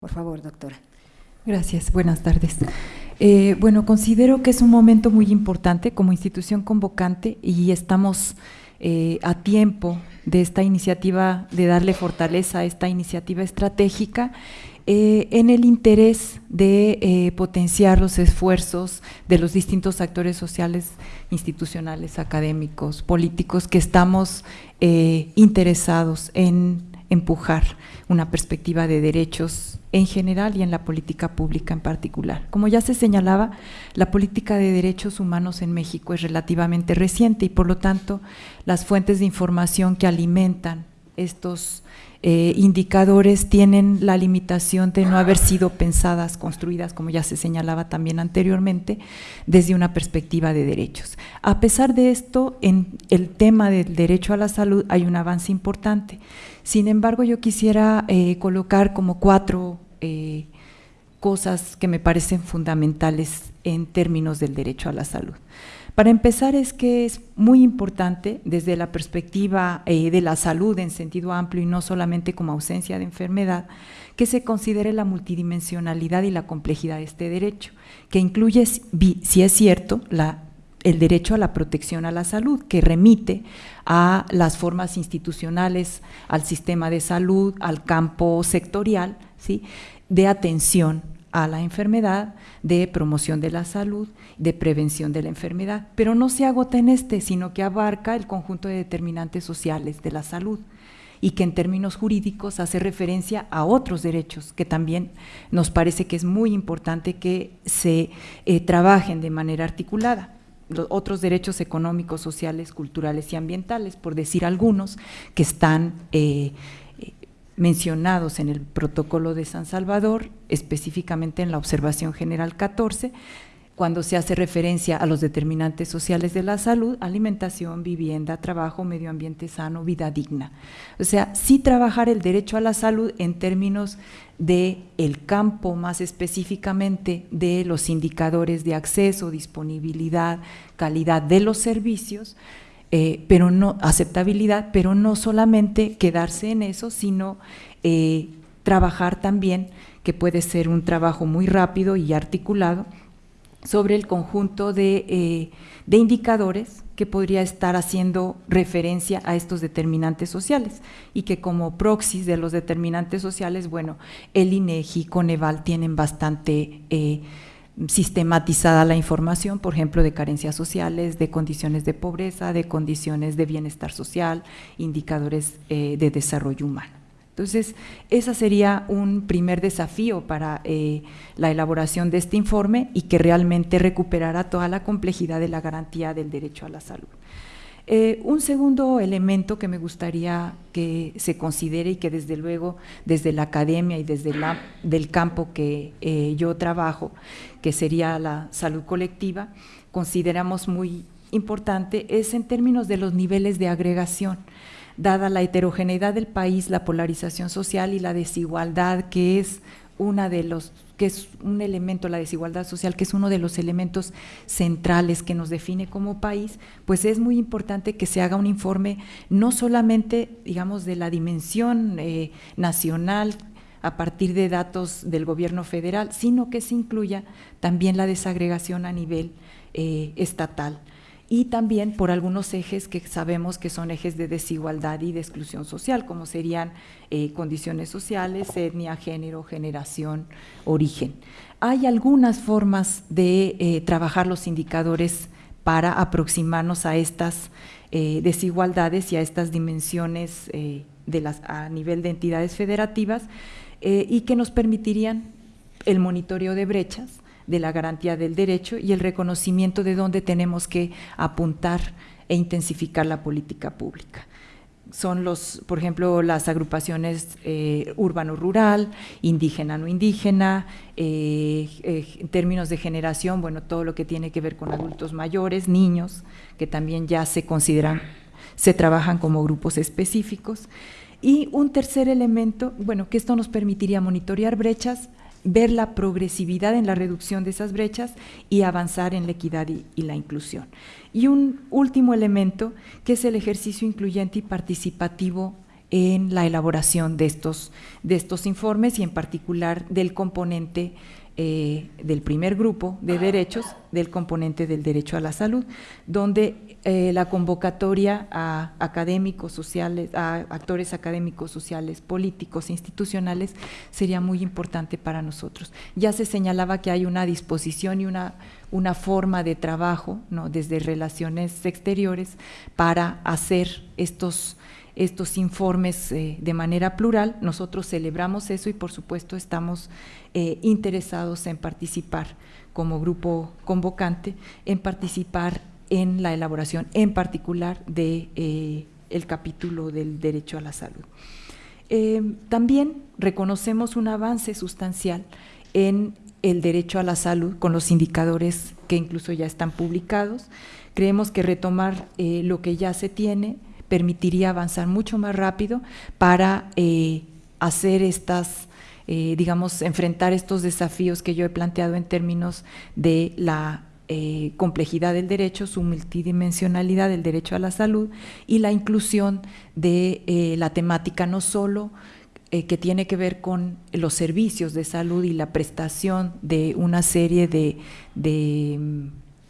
Por favor, doctora. Gracias, buenas tardes. Eh, bueno, considero que es un momento muy importante como institución convocante y estamos eh, a tiempo de esta iniciativa, de darle fortaleza a esta iniciativa estratégica eh, en el interés de potenciar los esfuerzos de los distintos actores sociales, institucionales, académicos, políticos que estamos interesados en empujar una perspectiva de derechos en general y en la política pública en particular. Como ya se señalaba, la política de derechos humanos en México es relativamente reciente y por lo tanto las fuentes de información que alimentan estos eh, indicadores tienen la limitación de no haber sido pensadas, construidas, como ya se señalaba también anteriormente, desde una perspectiva de derechos. A pesar de esto, en el tema del derecho a la salud hay un avance importante. Sin embargo, yo quisiera eh, colocar como cuatro eh, cosas que me parecen fundamentales en términos del derecho a la salud. Para empezar es que es muy importante desde la perspectiva eh, de la salud en sentido amplio y no solamente como ausencia de enfermedad, que se considere la multidimensionalidad y la complejidad de este derecho, que incluye, si es cierto, el derecho a la protección a la salud, que remite a las formas institucionales, al sistema de salud, al campo sectorial, ¿sí? de atención a la enfermedad, de promoción de la salud, de prevención de la enfermedad, pero no se agota en este, sino que abarca el conjunto de determinantes sociales de la salud y que en términos jurídicos hace referencia a otros derechos que también nos parece que es muy importante que se eh, trabajen de manera articulada. Los otros derechos económicos, sociales, culturales y ambientales, por decir algunos, que están eh, mencionados en el protocolo de San Salvador, específicamente en la observación general 14, cuando se hace referencia a los determinantes sociales de la salud, alimentación, vivienda, trabajo, medio ambiente sano, vida digna. O sea, sí trabajar el derecho a la salud en términos de el campo más específicamente de los indicadores de acceso, disponibilidad, calidad de los servicios, eh, pero no aceptabilidad, pero no solamente quedarse en eso, sino eh, trabajar también, que puede ser un trabajo muy rápido y articulado, sobre el conjunto eh, de, indicadores que podría estar haciendo referencia a estos determinantes sociales. Y que como proxies de los determinantes sociales, bueno, el INEGI, Coneval tienen bastante sistematizada la información, por ejemplo, de carencias sociales, de condiciones de pobreza, de condiciones de bienestar social, indicadores eh, de desarrollo humano. Entonces, ese sería un primer desafío para eh, la elaboración de este informe y que realmente recuperara toda la complejidad de la garantía del derecho a la salud. Eh, un segundo elemento que me gustaría que se considere y que desde luego desde la academia y desde la, del campo que eh, yo trabajo, que sería la salud colectiva, consideramos muy importante es en términos de los niveles de agregación. Dada la heterogeneidad del país, la polarización social y la desigualdad, que es una de los que es un elemento, la desigualdad social, que es uno de los elementos centrales que nos define como país, pues es muy importante que se haga un informe no solamente, digamos, de la dimensión eh, nacional a partir de datos del gobierno federal, sino que se incluya también la desagregación a nivel eh, estatal y también por algunos ejes que sabemos que son ejes de desigualdad y de exclusión social, como serían eh, condiciones sociales, etnia, género, generación, origen. Hay algunas formas de eh, trabajar los indicadores para aproximarnos a estas eh, desigualdades y a estas dimensiones a nivel de entidades federativas y que nos permitirían el monitoreo de brechas, de la garantía del derecho y el reconocimiento de dónde tenemos que apuntar e intensificar la política pública. Son los, por ejemplo, las agrupaciones eh, urbano-rural, indígena-no indígena, eh, eh, en términos de generación, bueno, todo lo que tiene que ver con adultos mayores, niños, que también ya se consideran, se trabajan como grupos específicos. Y un tercer elemento, bueno, que esto nos permitiría monitorear brechas, ver la progresividad en la reducción de esas brechas y avanzar en la equidad y, la inclusión. Y un último elemento que es el ejercicio incluyente y participativo en la elaboración de estos, de estos informes y en particular del componente eh, del primer grupo de derechos, del componente del derecho a la salud, donde eh, la convocatoria a académicos sociales, a actores académicos sociales, políticos, institucionales, sería muy importante para nosotros. Ya se señalaba que hay una disposición y una, una forma de trabajo, ¿no? desde relaciones exteriores, para hacer estos estos informes eh, de manera plural. Nosotros celebramos eso y por supuesto estamos eh, interesados en participar como grupo convocante, en participar en la elaboración en particular de eh, el capítulo del derecho a la salud. también reconocemos un avance sustancial en el derecho a la salud con los indicadores que incluso ya están publicados. Creemos que retomar lo que ya se tiene permitiría avanzar mucho más rápido para eh, hacer estas, eh, digamos, enfrentar estos desafíos que yo he planteado en términos de la eh, complejidad del derecho, su multidimensionalidad del derecho a la salud y la inclusión de la temática no solo que tiene que ver con los servicios de salud y la prestación de una serie de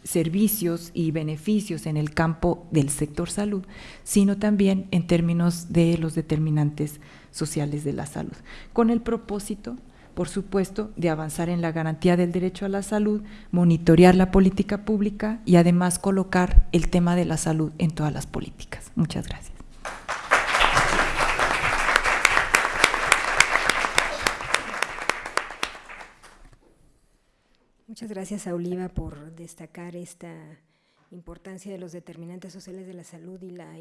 servicios y beneficios en el campo del sector salud, sino también en términos de los determinantes sociales de la salud, con el propósito, por supuesto, de avanzar en la garantía del derecho a la salud, monitorear la política pública y además colocar el tema de la salud en todas las políticas. Muchas gracias. Muchas gracias a Oliva por destacar esta importancia de los determinantes sociales de la salud y la